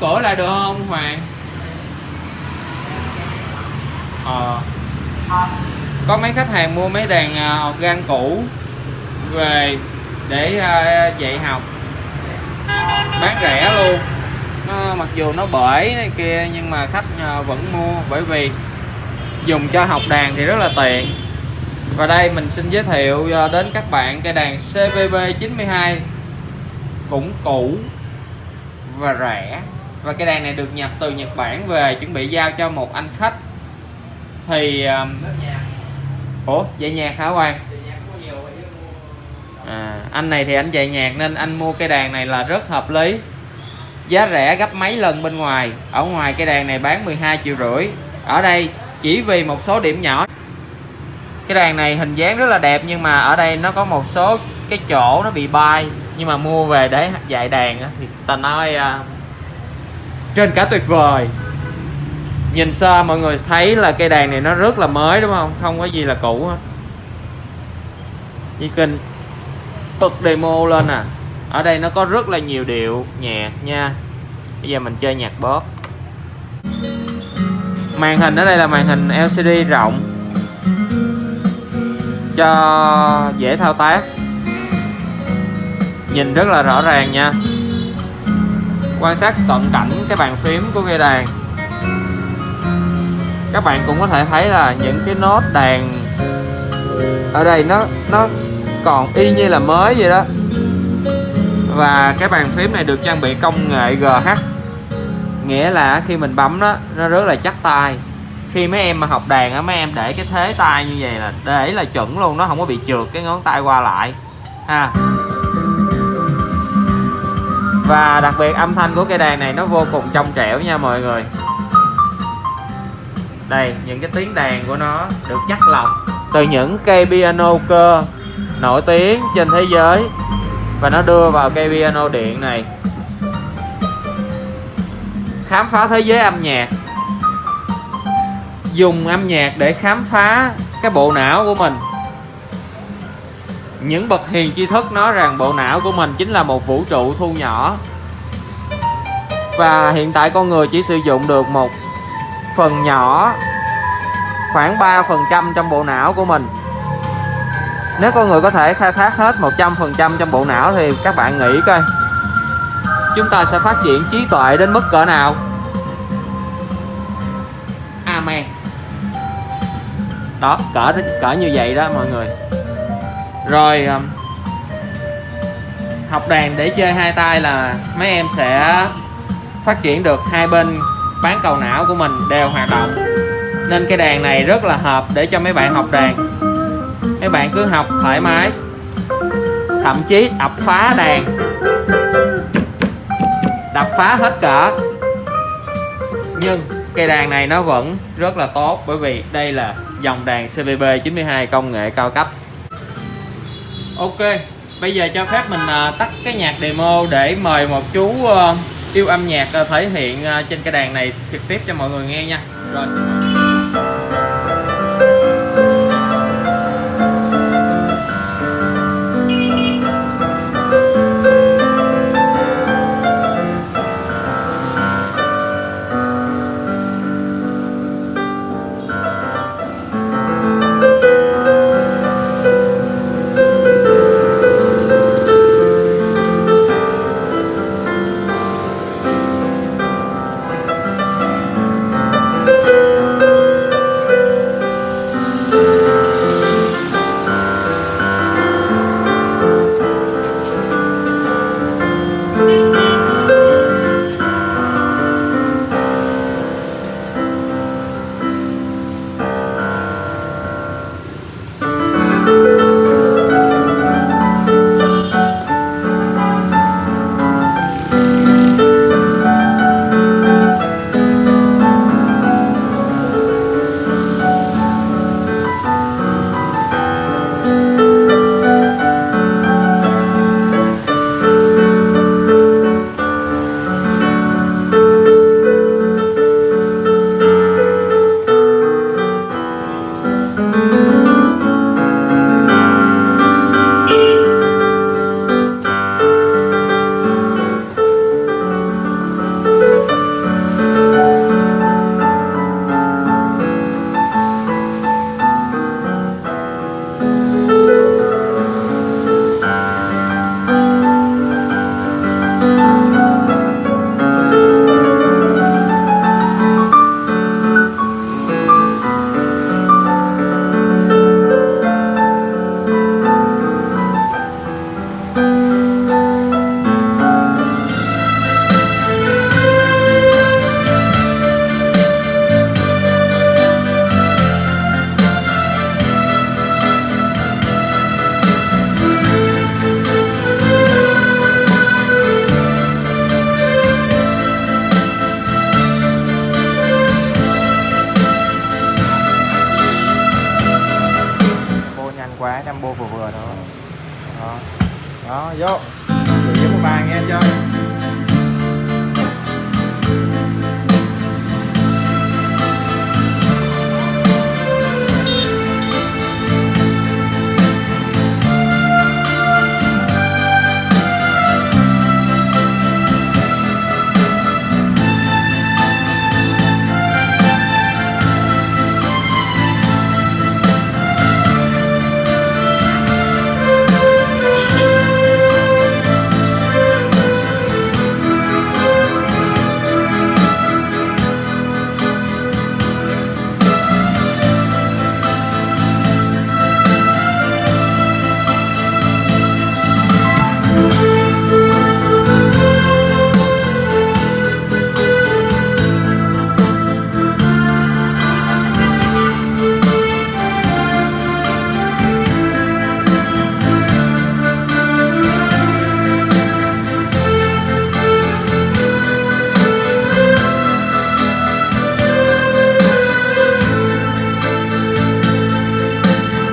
cửa lại được không Hoàng? Ờ. Có mấy khách hàng mua mấy đàn à, organ cũ về để à, dạy học. Bán rẻ luôn. Nó mặc dù nó bể này kia nhưng mà khách à, vẫn mua bởi vì dùng cho học đàn thì rất là tiện. Và đây mình xin giới thiệu à, đến các bạn cây đàn CVB 92 cũng cũ và rẻ và cây đàn này được nhập từ Nhật Bản về chuẩn bị giao cho một anh khách. Thì um, ủa dạy nhạc hả Quang à, anh này thì anh dạy nhạc nên anh mua cây đàn này là rất hợp lý. Giá rẻ gấp mấy lần bên ngoài. Ở ngoài cây đàn này bán 12 triệu rưỡi. Ở đây chỉ vì một số điểm nhỏ. Cái đàn này hình dáng rất là đẹp nhưng mà ở đây nó có một số cái chỗ nó bị bay. Nhưng mà mua về để dạy đàn thì ta nói uh, trên cả tuyệt vời. Nhìn sơ mọi người thấy là cây đàn này nó rất là mới, đúng không? Không có gì là cũ hết. Chỉ cần bật demo lên à. Ở đây nó có rất là nhiều điệu, nhạc nha. Bây giờ mình chơi nhạc bóp màn hình ở đây là màn hình LCD rộng. Cho dễ thao tác. Nhìn rất là rõ ràng nha quan sát cận cảnh cái bàn phím của cây đàn. Các bạn cũng có thể thấy là những cái nốt đàn ở đây nó nó còn y như là mới vậy đó. Và cái bàn phím này được trang bị công nghệ GH nghĩa là khi mình bấm đó, nó rất là chắc tay. Khi mấy em mà học đàn á, mấy em để cái thế tay như vậy là để là chuẩn luôn, nó không có bị trượt cái ngón tay qua lại, ha và đặc biệt âm thanh của cây đàn này nó vô cùng trong trẻo nha mọi người. Đây, những cái tiếng đàn của nó được chắc lọc từ những cây piano cơ nổi tiếng trên thế giới. Và nó đưa vào cây piano điện này. Khám phá thế giới âm nhạc. Dùng âm nhạc để khám phá cái bộ não của mình những bậc hiền tri thức nói rằng bộ não của mình chính là một vũ trụ thu nhỏ. Và hiện tại con người chỉ sử dụng được một phần nhỏ, khoảng 3% trong bộ não của mình. Nếu con người có thể khai thác hết 100% trong bộ não thì các bạn nghĩ coi, chúng ta sẽ phát triển trí tuệ đến mức cỡ nào? Amen. Đó, cỡ cỡ như vậy đó mọi người rồi um, học đàn để chơi hai tay là mấy em sẽ phát triển được hai bên bán cầu não của mình đều hoạt động. Nên cái đàn này rất là hợp để cho mấy bạn học đàn. Mấy bạn cứ học thoải mái, thậm chí đập phá đàn. Đập phá hết cỡ. Nhưng cây đàn này nó vẫn rất là tốt bởi vì đây là dòng đàn CVB 92 công nghệ cao cấp. Ok, bây giờ cho phép mình à, tắt cái nhạc demo để mời một chú ờ, yêu âm nhạc ờ, thể hiện à, trên cái đàn này trực tiếp cho mọi người nghe nha. Rồi, xin mời. combo vừa vừa thôi đó, đó vô. Gửi một bàn nghe chưa